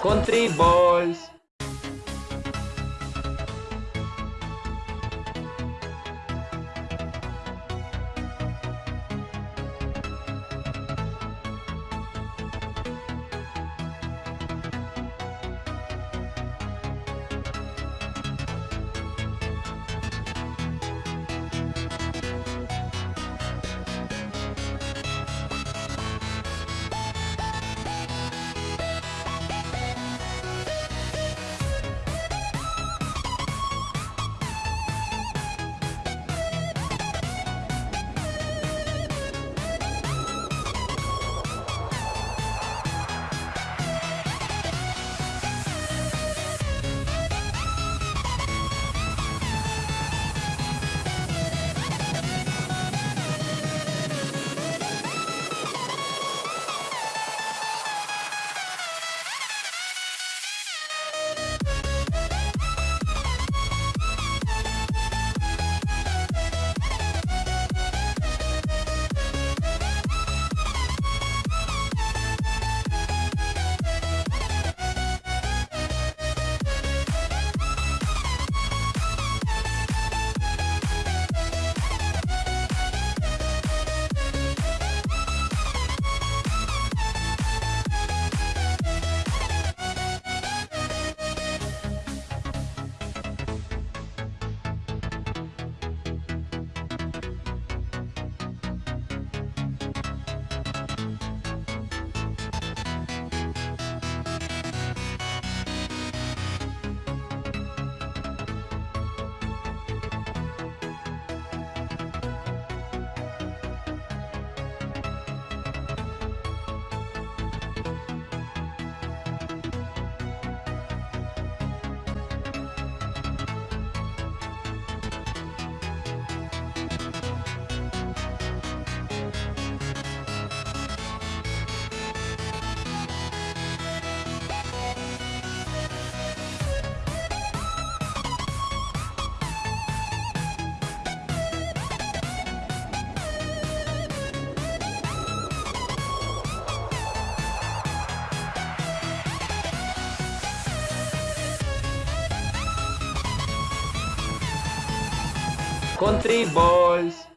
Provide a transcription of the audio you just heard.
Country Balls. Country Boys.